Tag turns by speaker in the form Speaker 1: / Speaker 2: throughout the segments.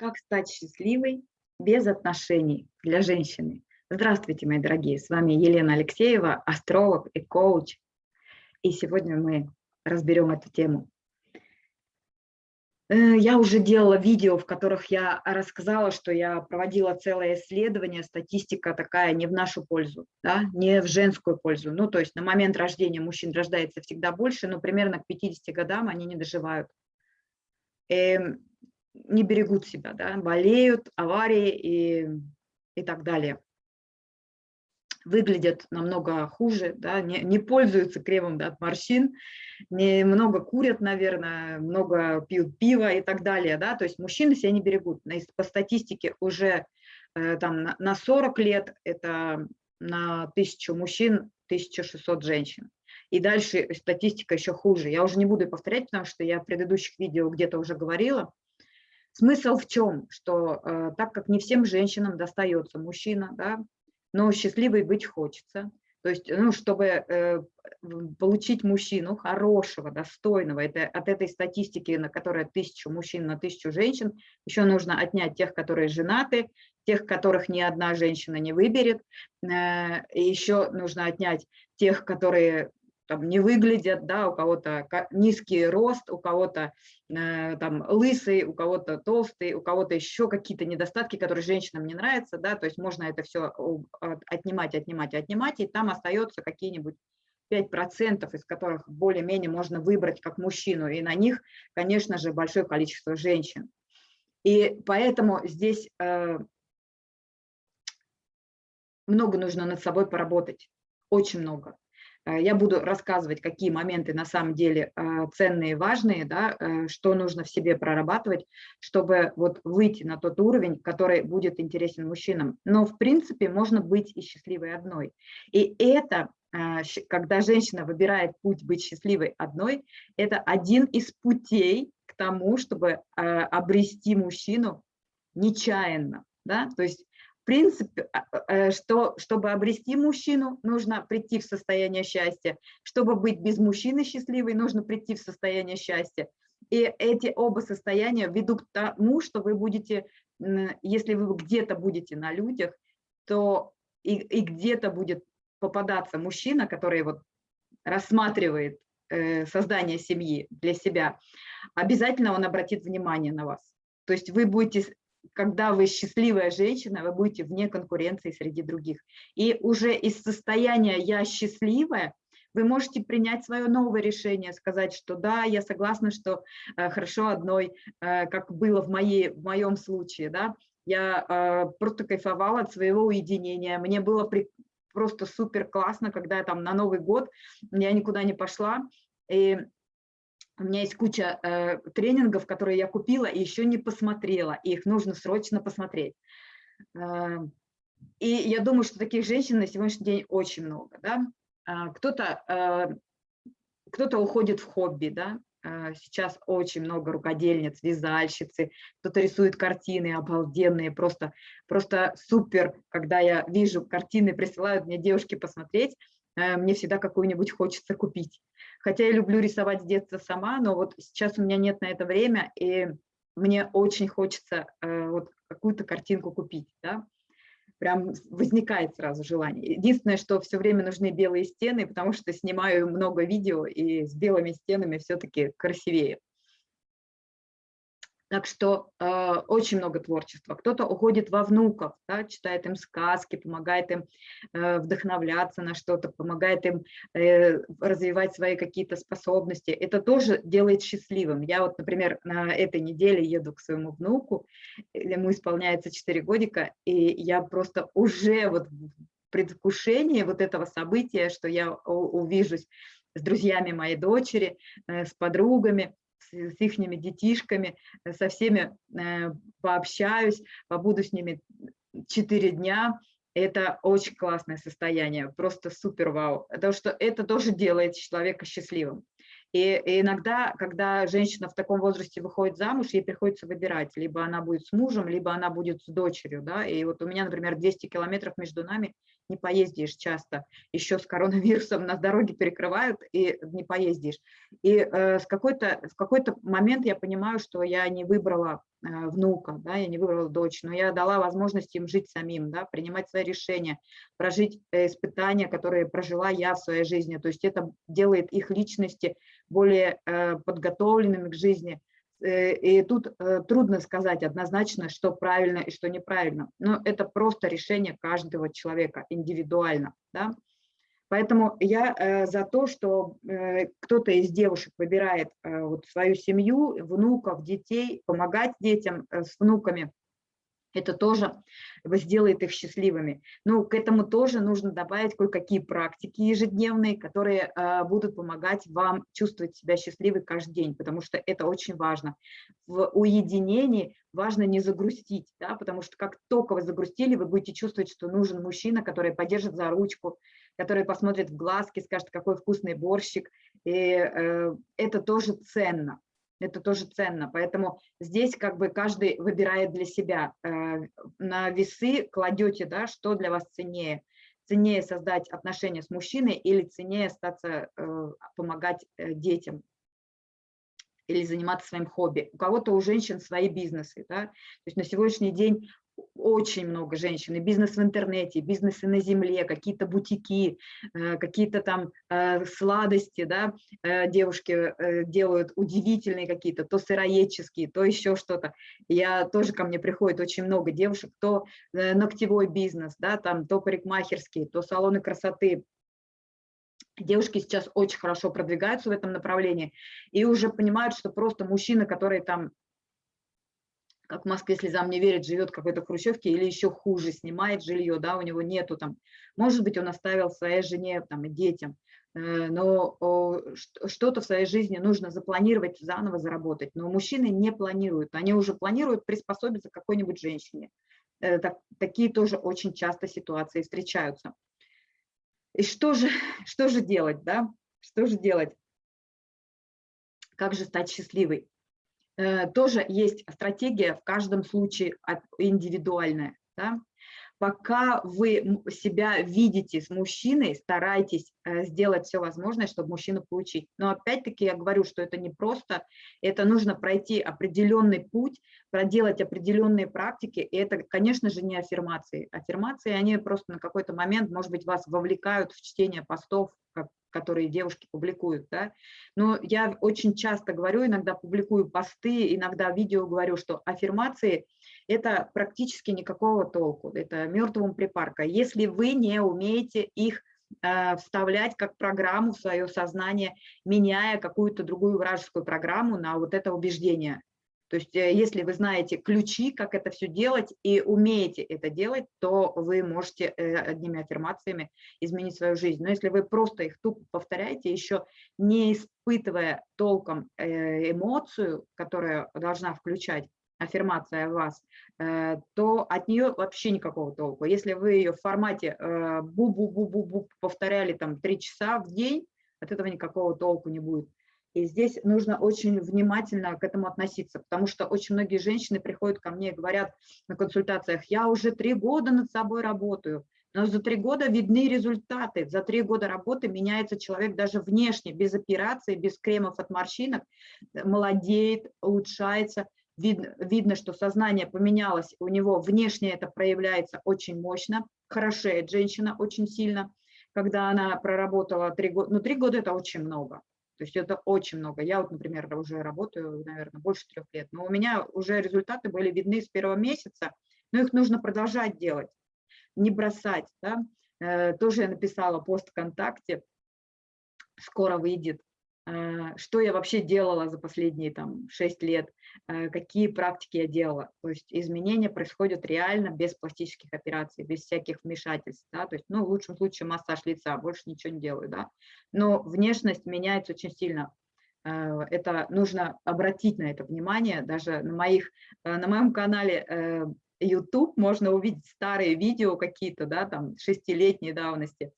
Speaker 1: Как стать счастливой без отношений для женщины? Здравствуйте, мои дорогие, с вами Елена Алексеева, астролог и коуч. И сегодня мы разберем эту тему. Э, я уже делала видео, в которых я рассказала, что я проводила целое исследование, статистика такая не в нашу пользу, да, не в женскую пользу. Ну, то есть на момент рождения мужчин рождается всегда больше, но примерно к 50 годам они не доживают. Не берегут себя, да, болеют, аварии и, и так далее. Выглядят намного хуже, да, не, не пользуются кремом да, от морщин, не, много курят, наверное, много пьют пива и так далее. Да, то есть мужчины себя не берегут. По статистике уже э, там, на, на 40 лет это на тысячу мужчин 1600 женщин. И дальше статистика еще хуже. Я уже не буду повторять, потому что я в предыдущих видео где-то уже говорила. Смысл в чем? Что э, так как не всем женщинам достается мужчина, да, но счастливой быть хочется, то есть, ну, чтобы э, получить мужчину хорошего, достойного, это, от этой статистики, на которой тысячу мужчин на тысячу женщин, еще нужно отнять тех, которые женаты, тех, которых ни одна женщина не выберет, э, еще нужно отнять тех, которые там не выглядят, да, у кого-то низкий рост, у кого-то э, там лысый, у кого-то толстый, у кого-то еще какие-то недостатки, которые женщинам не нравятся, да, то есть можно это все отнимать, отнимать, отнимать, и там остается какие-нибудь 5%, из которых более-менее можно выбрать как мужчину, и на них, конечно же, большое количество женщин. И поэтому здесь э, много нужно над собой поработать, очень много. Э, я буду рассказывать, какие моменты на самом деле э, ценные, важные, да, э, что нужно в себе прорабатывать, чтобы вот выйти на тот уровень, который будет интересен мужчинам. Но в принципе можно быть и счастливой одной. И это, когда женщина выбирает путь быть счастливой одной, это один из путей к тому, чтобы обрести мужчину нечаянно. Да? То есть принципе, а, э, что чтобы обрести мужчину, нужно прийти в состояние счастья. Чтобы быть без мужчины счастливой, нужно прийти в состояние счастья. И эти оба состояния ведут к тому, что вы будете, если вы где-то будете на людях, то и, и где-то будет попадаться мужчина, который вот рассматривает э, создание семьи для себя, обязательно он обратит внимание на вас. То есть вы будете когда вы счастливая женщина, вы будете вне конкуренции среди других. И уже из состояния «я счастливая» вы можете принять свое новое решение, сказать, что да, я согласна, что э, хорошо одной, э, как было в, моей, в моем случае, да, я э, просто кайфовала от своего уединения, мне было при, просто супер классно, когда я там на Новый год, я никуда не пошла, и у меня есть куча э, тренингов, которые я купила и еще не посмотрела, и их нужно срочно посмотреть. Э, и я думаю, что таких женщин на сегодняшний день очень много. Да? Э, Кто-то э, кто уходит в хобби, да? Э, сейчас очень много рукодельниц, вязальщицы, кто-то рисует картины обалденные, просто, просто супер, когда я вижу картины, присылают мне девушки посмотреть, мне всегда какую-нибудь хочется купить. Хотя я люблю рисовать с детства сама, но вот сейчас у меня нет на это время, и мне очень хочется э, вот какую-то картинку купить, да, прям возникает сразу желание. Единственное, что все время нужны белые стены, потому что снимаю много видео, и с белыми стенами все-таки красивее. Так что э, очень много творчества. Кто-то уходит во внуков, да, читает им сказки, помогает им э, вдохновляться на что-то, помогает им э, развивать свои какие-то способности. Это тоже делает счастливым. Я вот, например, на этой неделе еду к своему внуку, ему исполняется 4 годика, и я просто уже вот в предвкушении вот этого события, что я увижусь с друзьями моей дочери, э, с подругами, с, с их детишками, э, со всеми э, пообщаюсь, побуду с ними 4 дня. Это очень классное состояние, просто супер вау. Потому что это тоже делает человека счастливым. И, иногда, когда женщина в таком возрасте выходит замуж, ей приходится выбирать, либо она будет с мужем, либо она будет с дочерью. Да? И вот у меня, например, 200 километров между нами, не поездишь часто. Еще с коронавирусом на дороге перекрывают, и не поездишь. И э, с какой-то, в какой-то момент я понимаю, что я не выбрала э, внука, да, я не выбрала дочь, но я дала возможность им жить самим, да, принимать свои решения, прожить э, испытания, которые прожила я в своей жизни. То есть это делает их личности более э, подготовленными к жизни, и тут э, трудно сказать однозначно, что правильно и что неправильно. Но это просто решение каждого человека индивидуально. Да? Поэтому я э, за то, что кто-то из девушек выбирает вот свою семью, внуков, детей, помогать детям с внуками, это тоже сделает их счастливыми. Но к этому тоже нужно добавить кое-какие практики ежедневные, которые э, будут помогать вам чувствовать себя счастливой каждый день, потому что это очень важно. В уединении важно не загрустить, да, потому что как только вы загрустили, вы будете чувствовать, что нужен мужчина, который поддержит за ручку, который посмотрит в глазки, скажет, какой вкусный борщик, и э, это тоже ценно это тоже ценно. Поэтому здесь как бы каждый выбирает для себя. Э, на весы кладете, да, что для вас ценнее. Ценнее создать отношения с мужчиной или ценнее остаться, э, помогать э, детям или заниматься своим хобби. У кого-то у женщин свои бизнесы. Да? То есть на сегодняшний день очень много женщин, и бизнес в интернете, бизнесы на земле, какие-то бутики, э, какие-то там э, сладости, да, э, девушки делают удивительные какие-то, то сыроедческие, то еще что-то. Я тоже ко мне приходит очень много девушек, то ногтевой бизнес, да, там, то парикмахерские, то салоны красоты, Девушки сейчас очень хорошо продвигаются в этом направлении и уже понимают, что просто мужчина, который там как в Москве слезам не верит, живет в какой-то хрущевке или еще хуже, снимает жилье, да, у него нету там, может быть, он оставил своей жене там, и детям, э, но что-то в своей жизни нужно запланировать, заново заработать, но мужчины не планируют, они уже планируют приспособиться к какой-нибудь женщине. Э, так, такие тоже очень часто ситуации встречаются. И что же, что же делать, да? Что же делать? Как же стать счастливой? Э, тоже есть стратегия в каждом случае индивидуальная. Да? Пока вы себя видите с мужчиной, старайтесь э, сделать все возможное, чтобы мужчину получить. Но опять-таки я говорю, что это не просто, это нужно пройти определенный путь, проделать определенные практики, и это, конечно же, не аффирмации. Аффирмации, они просто на какой-то момент, может быть, вас вовлекают в чтение постов, которые девушки публикуют, да. Но я очень часто говорю, иногда публикую посты, иногда видео говорю, что аффирмации – это практически никакого толку, это мертвым припарка. Если вы не умеете их э, вставлять как программу в свое сознание, меняя какую-то другую вражескую программу на вот это убеждение. То есть э, если вы знаете ключи, как это все делать и умеете это делать, то вы можете э, одними аффирмациями изменить свою жизнь. Но если вы просто их тупо повторяете, еще не испытывая толком э, эмоцию, которая должна включать аффирмация вас, то от нее вообще никакого толку. Если вы ее в формате бу-бу-бу-бу-бу повторяли там три часа в день, от этого никакого толку не будет. И здесь нужно очень внимательно к этому относиться, потому что очень многие женщины приходят ко мне и говорят на консультациях, я уже три года над собой работаю, но за три года видны результаты. За три года работы меняется человек даже внешне, без операции, без кремов от морщинок, молодеет, улучшается. Видно, видно, что сознание поменялось, у него внешне это проявляется очень мощно, хорошеет женщина очень сильно, когда она проработала три года. Ну, три года – это очень много. То есть это очень много. Я вот, например, уже работаю, наверное, больше трех лет, но у меня уже результаты были видны с первого месяца, но их нужно продолжать делать, не бросать. Да? Э, тоже я написала пост ВКонтакте, скоро выйдет что я вообще делала за последние там 6 лет, э, какие практики я делала. То есть изменения происходят реально без пластических операций, без всяких вмешательств. Да? То есть, ну, в лучшем случае массаж лица, больше ничего не делаю. Да? Но внешность меняется очень сильно. Э, это нужно обратить на это внимание. Даже на, моих, на моем канале YouTube можно увидеть старые видео какие-то, да, там, шестилетней давности,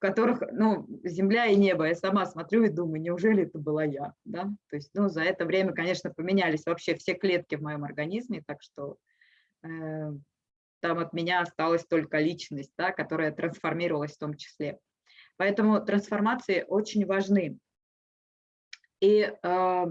Speaker 1: которых, ну, земля и небо. Я сама смотрю и думаю, неужели это была я, да? То есть, ну, за это время, конечно, поменялись вообще все клетки в моем организме, так что э, там от меня осталась только личность, да, которая трансформировалась в том числе. Поэтому трансформации очень важны. И э,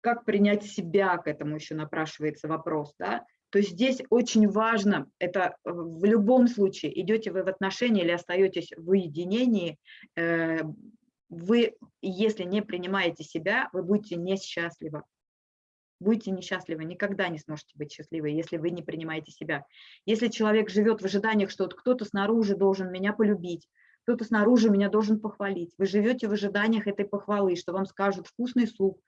Speaker 1: как принять себя, к этому еще напрашивается вопрос. Да? То здесь очень важно, это в любом случае, идете вы в отношения или остаетесь в уединении, э, вы, если не принимаете себя, вы будете несчастливы. Будете несчастливы, никогда не сможете быть счастливы, если вы не принимаете себя. Если человек живет в ожиданиях, что вот кто-то снаружи должен меня полюбить, кто-то снаружи меня должен похвалить, вы живете в ожиданиях этой похвалы, что вам скажут вкусный суп,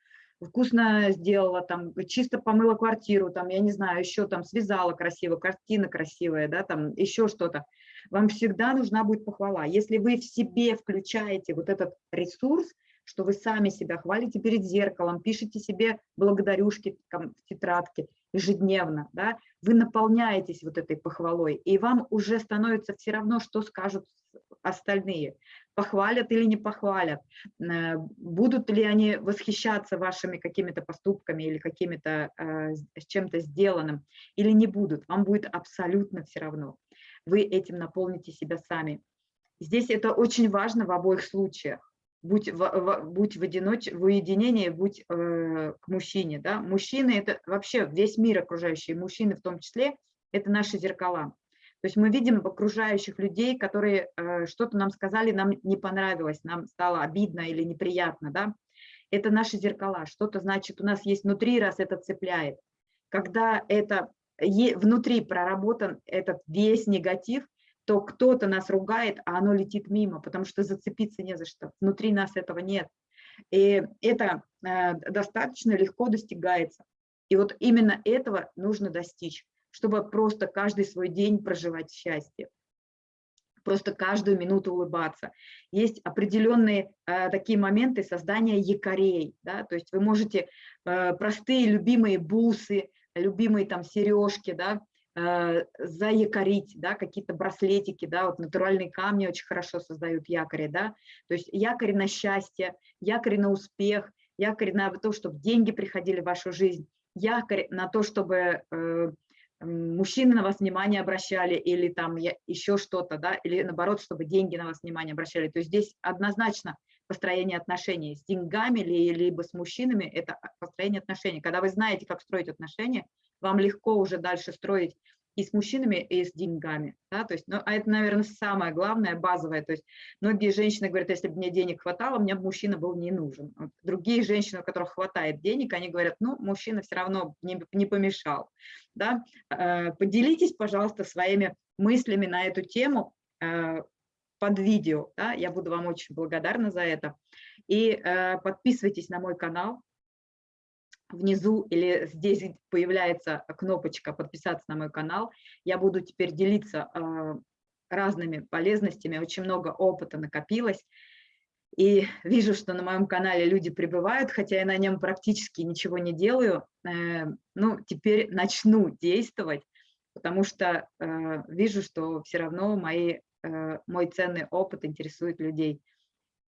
Speaker 1: вкусно сделала, там, чисто помыла квартиру, там, я не знаю, еще там связала красиво, картина красивая, да, там, еще что-то. Вам всегда нужна будет похвала. Если вы в себе включаете вот этот ресурс, что вы сами себя хвалите перед зеркалом, пишите себе благодарюшки там, в тетрадке ежедневно, да, вы наполняетесь вот этой похвалой, и вам уже становится все равно, что скажут остальные, похвалят или не похвалят, э, будут ли они восхищаться вашими какими-то поступками или какими-то э, с чем-то сделанным, или не будут, вам будет абсолютно все равно. Вы этим наполните себя сами. Здесь это очень важно в обоих случаях будь в, в, будь в, одиноч... в уединении, будь э, к мужчине. Да? Мужчины – это вообще весь мир окружающий, мужчины в том числе, это наши зеркала. То есть мы видим окружающих людей, которые э, что-то нам сказали, нам не понравилось, нам стало обидно или неприятно. Да? Это наши зеркала. Что-то значит у нас есть внутри, раз это цепляет. Когда это внутри проработан этот весь негатив, то кто-то нас ругает, а оно летит мимо, потому что зацепиться не за что. Внутри нас этого нет. И это э, достаточно легко достигается. И вот именно этого нужно достичь, чтобы просто каждый свой день проживать счастье просто каждую минуту улыбаться. Есть определенные э, такие моменты создания якорей, да, то есть вы можете э, простые любимые бусы, любимые там сережки, да, э, заякорить, да, какие-то браслетики, да, вот натуральные камни очень хорошо создают якори, да, то есть якорь на счастье, якорь на успех, якорь на то, чтобы деньги приходили в вашу жизнь, якорь на то, чтобы э, мужчины на вас внимание обращали или там еще что-то, да, или наоборот, чтобы деньги на вас внимание обращали. То есть здесь однозначно построение отношений с деньгами или либо с мужчинами, это построение отношений. Когда вы знаете, как строить отношения, вам легко уже дальше строить и с мужчинами, и с деньгами. Да? То есть, ну, а это, наверное, самое главное, базовое. То есть многие женщины говорят, если бы мне денег хватало, мне бы мужчина был не нужен. Другие женщины, у которых хватает денег, они говорят, ну, мужчина все равно не, не помешал. Да? Э, поделитесь, пожалуйста, своими мыслями на эту тему э, под видео. Да? Я буду вам очень благодарна за это. И э, подписывайтесь на мой канал, внизу или здесь появляется кнопочка «Подписаться на мой канал». Я буду теперь делиться а, разными полезностями, очень много опыта накопилось. И вижу, что на моем канале люди прибывают, хотя я на нем практически ничего не делаю. Э, ну, теперь начну действовать, потому что э, вижу, что все равно мои, э, мой ценный опыт интересует людей.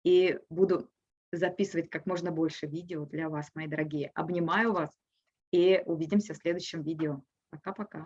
Speaker 1: И буду записывать как можно больше видео для вас, мои дорогие. Обнимаю вас и увидимся в следующем видео. Пока-пока.